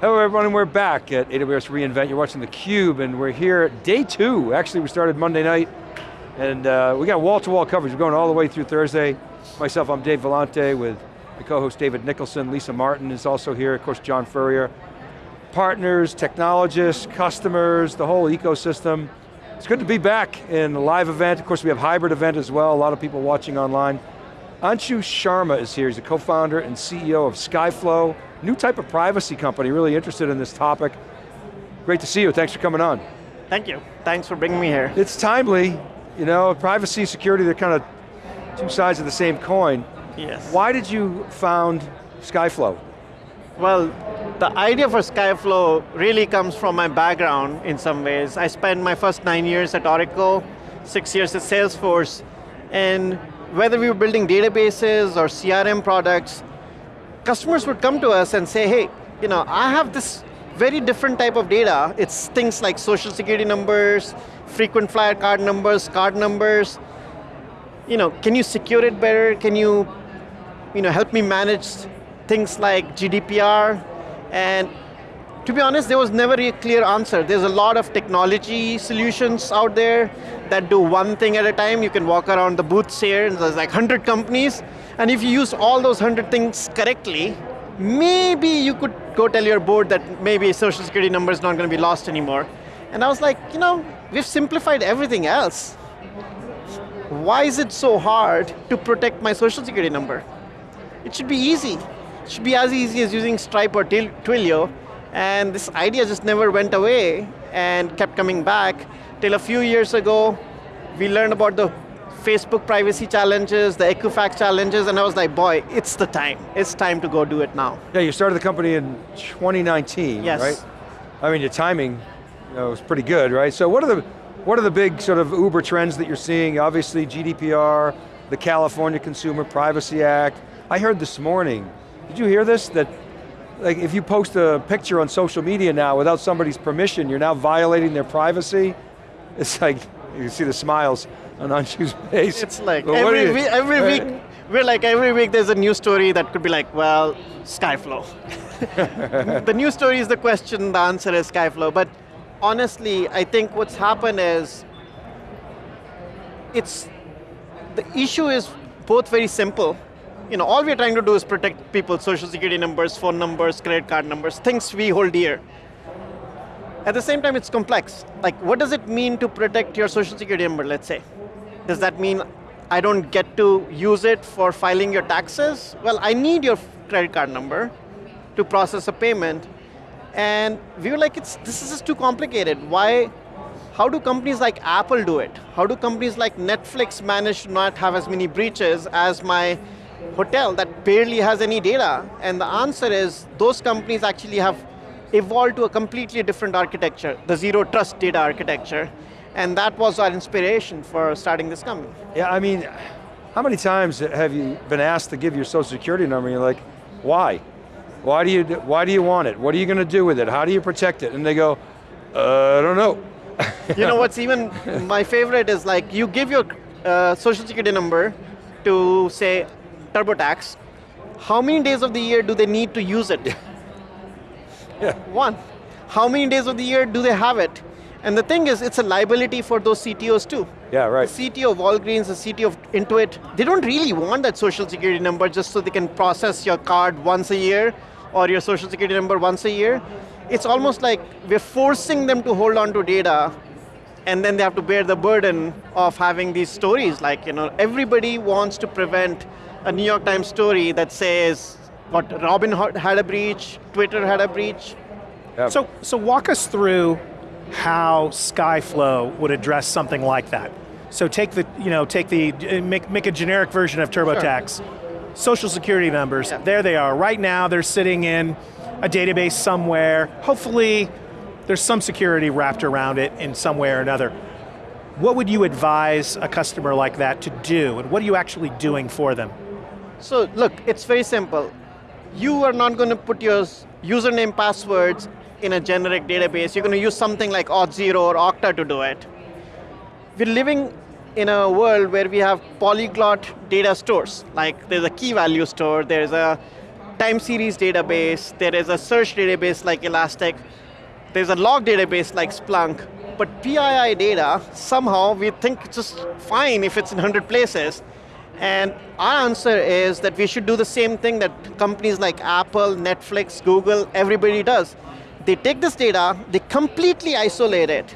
Hello everyone, we're back at AWS re:Invent. You're watching theCUBE and we're here day two. Actually, we started Monday night and uh, we got wall-to-wall -wall coverage. We're going all the way through Thursday. Myself, I'm Dave Vellante with my co-host David Nicholson. Lisa Martin is also here, of course John Furrier. Partners, technologists, customers, the whole ecosystem. It's good to be back in a live event. Of course, we have hybrid event as well. A lot of people watching online. Anshu Sharma is here. He's the co-founder and CEO of Skyflow new type of privacy company, really interested in this topic. Great to see you, thanks for coming on. Thank you, thanks for bringing me here. It's timely, you know, privacy, security, they're kind of two sides of the same coin. Yes. Why did you found Skyflow? Well, the idea for Skyflow really comes from my background in some ways. I spent my first nine years at Oracle, six years at Salesforce, and whether we were building databases or CRM products, customers would come to us and say, hey, you know, I have this very different type of data. It's things like social security numbers, frequent flyer card numbers, card numbers. You know, can you secure it better? Can you, you know, help me manage things like GDPR? And to be honest, there was never a clear answer. There's a lot of technology solutions out there that do one thing at a time. You can walk around the booths here, and there's like 100 companies, and if you use all those 100 things correctly, maybe you could go tell your board that maybe social security number is not going to be lost anymore. And I was like, you know, we've simplified everything else. Why is it so hard to protect my social security number? It should be easy. It should be as easy as using Stripe or Twilio, and this idea just never went away and kept coming back till a few years ago, we learned about the Facebook privacy challenges, the Equifax challenges, and I was like, boy, it's the time. It's time to go do it now. Yeah, you started the company in 2019, yes. right? I mean, your timing you know, was pretty good, right? So what are the what are the big sort of Uber trends that you're seeing? Obviously GDPR, the California Consumer Privacy Act. I heard this morning, did you hear this? That like if you post a picture on social media now without somebody's permission, you're now violating their privacy. It's like, you can see the smiles on Anshu's face. It's like every, week, every week, we're like every week there's a new story that could be like, well, Skyflow. the new story is the question, the answer is Skyflow. But honestly, I think what's happened is, it's, the issue is both very simple. You know, all we're trying to do is protect people's social security numbers, phone numbers, credit card numbers, things we hold dear. At the same time, it's complex. Like, what does it mean to protect your social security number, let's say? Does that mean I don't get to use it for filing your taxes? Well, I need your credit card number to process a payment. And we were like, it's, this is just too complicated. Why, how do companies like Apple do it? How do companies like Netflix manage to not have as many breaches as my hotel that barely has any data? And the answer is, those companies actually have evolved to a completely different architecture, the zero trust data architecture. And that was our inspiration for starting this company. Yeah, I mean, how many times have you been asked to give your social security number and you're like, why? Why do you, why do you want it? What are you going to do with it? How do you protect it? And they go, uh, I don't know. you know what's even, my favorite is like, you give your uh, social security number to say TurboTax, how many days of the year do they need to use it? Yeah. One. How many days of the year do they have it? And the thing is, it's a liability for those CTOs too. Yeah, right. The CTO of Walgreens, the CTO of Intuit, they don't really want that social security number just so they can process your card once a year or your social security number once a year. It's almost like we're forcing them to hold on to data and then they have to bear the burden of having these stories. Like, you know, everybody wants to prevent a New York Times story that says, what, Robin had a breach, Twitter had a breach. Yep. So, so walk us through how Skyflow would address something like that. So take the, you know, take the, uh, make, make a generic version of TurboTax. Sure. Social security numbers, yeah. there they are. Right now they're sitting in a database somewhere. Hopefully there's some security wrapped around it in some way or another. What would you advise a customer like that to do, and what are you actually doing for them? So look, it's very simple. You are not going to put your username passwords in a generic database, you're going to use something like Auth0 or Okta to do it. We're living in a world where we have polyglot data stores, like there's a key value store, there's a time series database, there is a search database like Elastic, there's a log database like Splunk, but PII data, somehow we think it's just fine if it's in 100 places. And our answer is that we should do the same thing that companies like Apple, Netflix, Google, everybody does. They take this data, they completely isolate it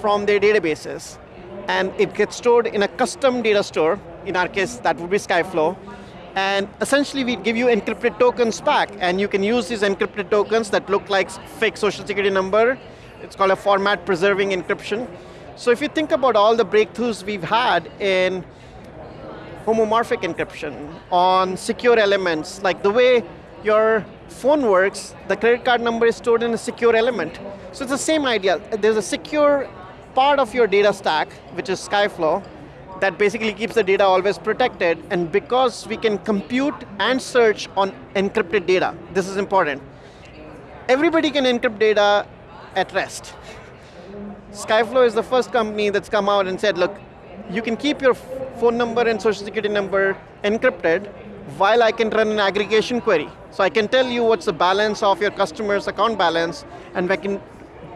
from their databases, and it gets stored in a custom data store. In our case, that would be Skyflow. And essentially, we give you encrypted tokens back, and you can use these encrypted tokens that look like fake social security number. It's called a format preserving encryption. So if you think about all the breakthroughs we've had in homomorphic encryption, on secure elements, like the way your phone works, the credit card number is stored in a secure element. So it's the same idea. There's a secure part of your data stack, which is Skyflow, that basically keeps the data always protected, and because we can compute and search on encrypted data, this is important. Everybody can encrypt data at rest. Skyflow is the first company that's come out and said, look, you can keep your phone number and social security number encrypted while I can run an aggregation query. So I can tell you what's the balance of your customer's account balance, and I can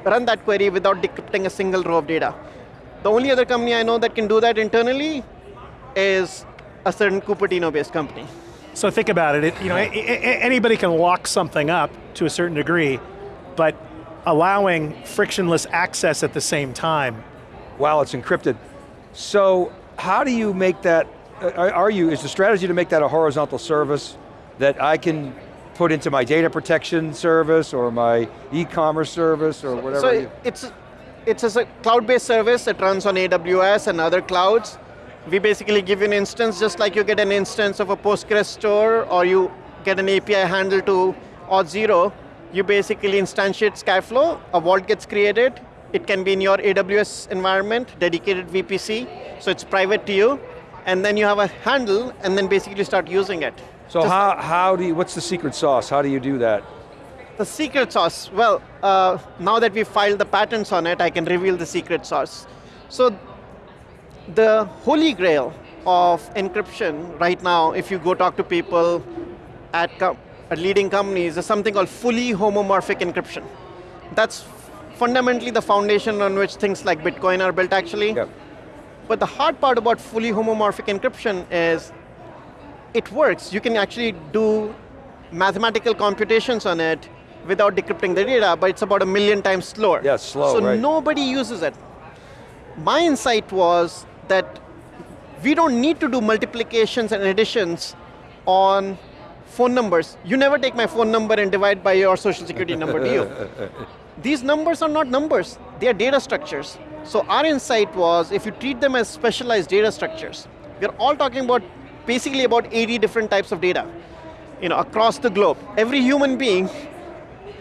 run that query without decrypting a single row of data. The only other company I know that can do that internally is a certain Cupertino-based company. So think about it, it you know, anybody can lock something up to a certain degree, but allowing frictionless access at the same time. While it's encrypted. So how do you make that, uh, are you, is the strategy to make that a horizontal service that I can put into my data protection service or my e-commerce service or whatever? So it's, it's a cloud-based service that runs on AWS and other clouds. We basically give you an instance just like you get an instance of a Postgres store or you get an API handle to Auth0, you basically instantiate Skyflow, a vault gets created, it can be in your AWS environment, dedicated VPC, so it's private to you, and then you have a handle, and then basically start using it. So how, how do you, what's the secret sauce? How do you do that? The secret sauce, well, uh, now that we've filed the patents on it, I can reveal the secret sauce. So the holy grail of encryption right now, if you go talk to people at at leading companies is something called fully homomorphic encryption. That's fundamentally the foundation on which things like Bitcoin are built actually. But the hard part about fully homomorphic encryption is it works. You can actually do mathematical computations on it without decrypting the data, but it's about a million times slower. Yeah, slow, So right. nobody uses it. My insight was that we don't need to do multiplications and additions on phone numbers. You never take my phone number and divide by your social security number, do you? These numbers are not numbers, they are data structures. So our insight was, if you treat them as specialized data structures, we're all talking about basically about 80 different types of data you know, across the globe. Every human being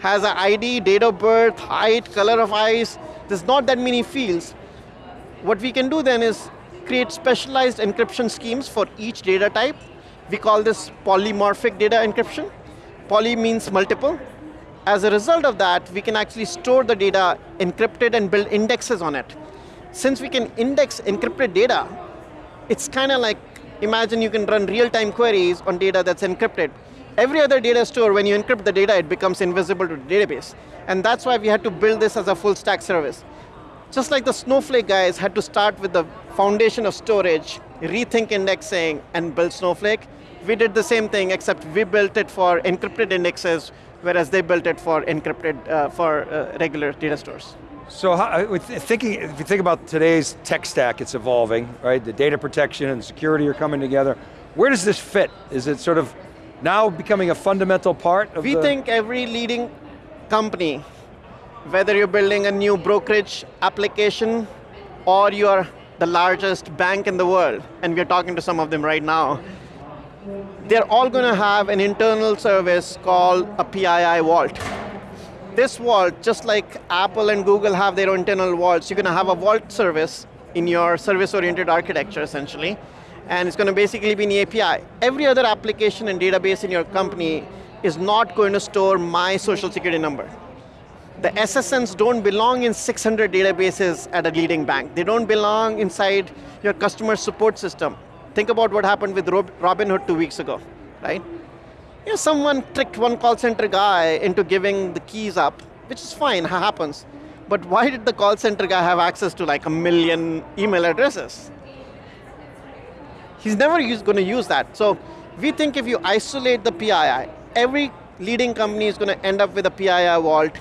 has an ID, date of birth, height, color of eyes. There's not that many fields. What we can do then is create specialized encryption schemes for each data type we call this polymorphic data encryption. Poly means multiple. As a result of that, we can actually store the data encrypted and build indexes on it. Since we can index encrypted data, it's kind of like, imagine you can run real-time queries on data that's encrypted. Every other data store, when you encrypt the data, it becomes invisible to the database. And that's why we had to build this as a full stack service. Just like the Snowflake guys had to start with the foundation of storage, rethink indexing, and build Snowflake, we did the same thing, except we built it for encrypted indexes, whereas they built it for encrypted, uh, for uh, regular data stores. So how, thinking, if you think about today's tech stack, it's evolving, right? The data protection and security are coming together. Where does this fit? Is it sort of now becoming a fundamental part of We the think every leading company, whether you're building a new brokerage application or you're the largest bank in the world, and we're talking to some of them right now, they're all going to have an internal service called a PII vault. This vault, just like Apple and Google have their own internal vaults, you're going to have a vault service in your service-oriented architecture, essentially, and it's going to basically be an API. Every other application and database in your company is not going to store my social security number. The SSNs don't belong in 600 databases at a leading bank. They don't belong inside your customer support system. Think about what happened with Robinhood two weeks ago, right? you know, someone tricked one call center guy into giving the keys up, which is fine, ha- happens. But why did the call center guy have access to like a million email addresses? He's never going to use that. So we think if you isolate the PII, every leading company is going to end up with a PII vault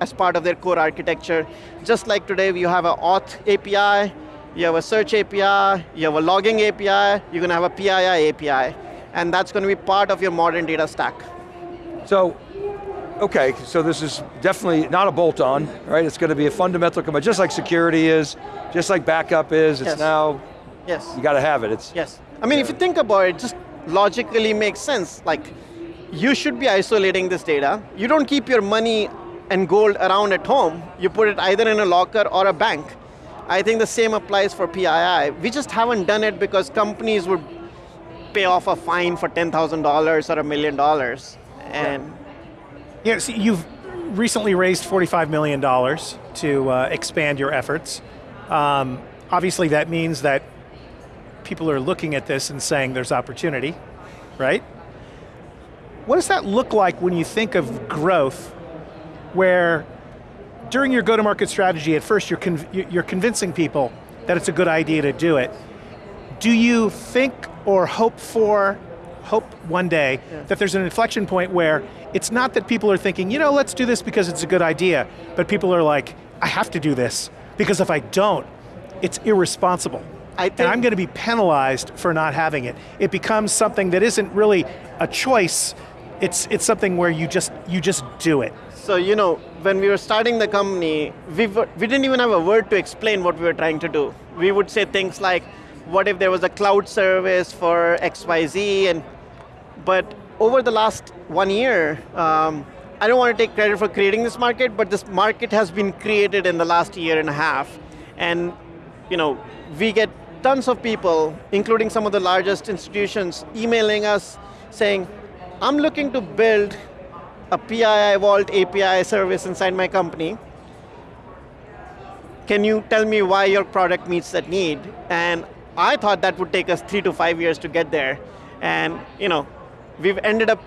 as part of their core architecture. Just like today, you have an auth API, you have a search API, you have a logging API, you're going to have a PII API. And that's going to be part of your modern data stack. So, okay, so this is definitely not a bolt-on, right? It's going to be a fundamental component, just like security is, just like backup is, it's Yes. now, Yes. you got to have it. It's Yes. I mean, if you think about it, just logically makes sense. Like, you should be isolating this data. You don't keep your money and gold around at home. You put it either in a locker or a bank. I think the same applies for PII. We just haven't done it because companies would pay off a fine for $10,000 or a million dollars. And Yeah, you've recently raised $45 million to uh, expand your efforts. Um, obviously, that means that people are looking at this and saying there's opportunity, right? What does that look like when you think of growth where during your go-to-market strategy, at first you're, conv- you're convincing people that it's a good idea to do it. Do you think or hope for, hope one day, that there's an inflection point where it's not that people are thinking, you know, let's do this because it's a good idea, but people are like, I have to do this, because if I don't, it's irresponsible. I and I'm going to be penalized for not having it. It becomes something that isn't really a choice, it's, it's something where you just, you just do it. So, you know, when we were starting the company, we, were, we didn't even have a word to explain what we were trying to do. We would say things like, what if there was a cloud service for XYZ? And, but over the last one year, um, I don't want to take credit for creating this market, but this market has been created in the last year and a half. And, you know, we get tons of people, including some of the largest institutions, emailing us saying, I'm looking to build a PII Vault API service inside my company. Can you tell me why your product meets that need? And I thought that would take us three to five years to get there. And you know, we've ended up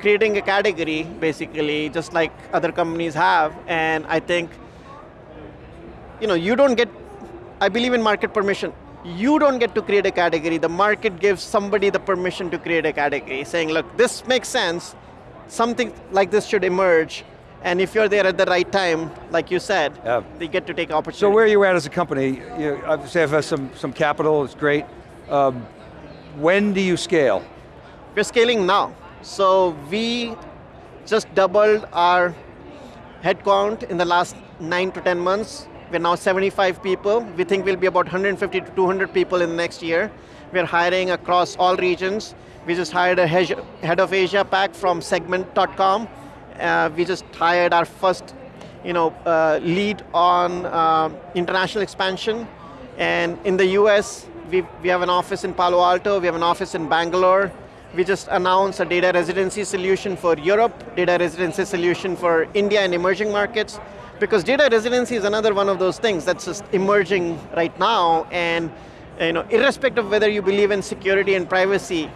creating a category, basically, just like other companies have. And I think, you know, you don't get, I believe in market permission. You don't get to create a category. The market gives somebody the permission to create a category, saying, look, this makes sense. Something like this should emerge. And if you're there at the right time, like you said, Yeah. they get to take opportunity. So where are you at as a company? You obviously have uh, some, some capital, it's great. Um, when do you scale? We're scaling now. So we just doubled our headcount in the last nine to 10 months. We're now 75 people. We think we'll be about 150 to 200 people in the next year. We're hiring across all regions. We just hired a head of Asia Pac from segment.com. Uh, we just hired our first you know, uh, lead on uh, international expansion. And in the US, we, we have an office in Palo Alto, we have an office in Bangalore. We just announced a data residency solution for Europe, data residency solution for India and emerging markets. Because data residency is another one of those things that's just emerging right now. And you know, irrespective of whether you believe in security and privacy,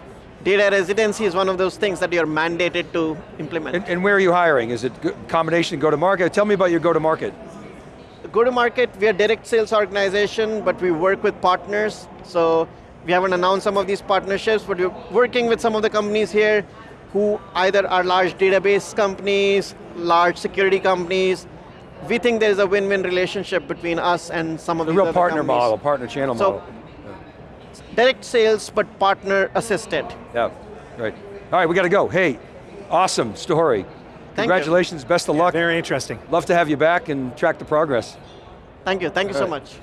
data residency is one of those things that you're mandated to implement. And, and where are you hiring? Is it go- combination go-to-market? Tell me about your go-to-market. Go to market, we are direct sales organization, but we work with partners. So we haven't announced some of these partnerships, but we're working with some of the companies here who either are large database companies, large security companies. We think there's a win-win relationship between us and some of The real partner companies. model, partner channel So- model. Direct sales, but partner assisted. Yeah, right. All right, we got to go. Hey, awesome story. Thank you. Congratulations, best of luck. Very interesting. Love to have you back and track the progress. Thank you, thank you so right. much.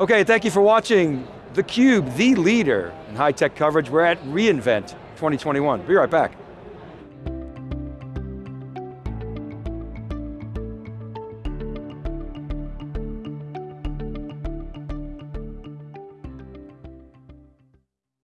Okay, thank you for watching theCUBE, the leader in high-tech coverage. We're at re:Invent 2021. Be right back.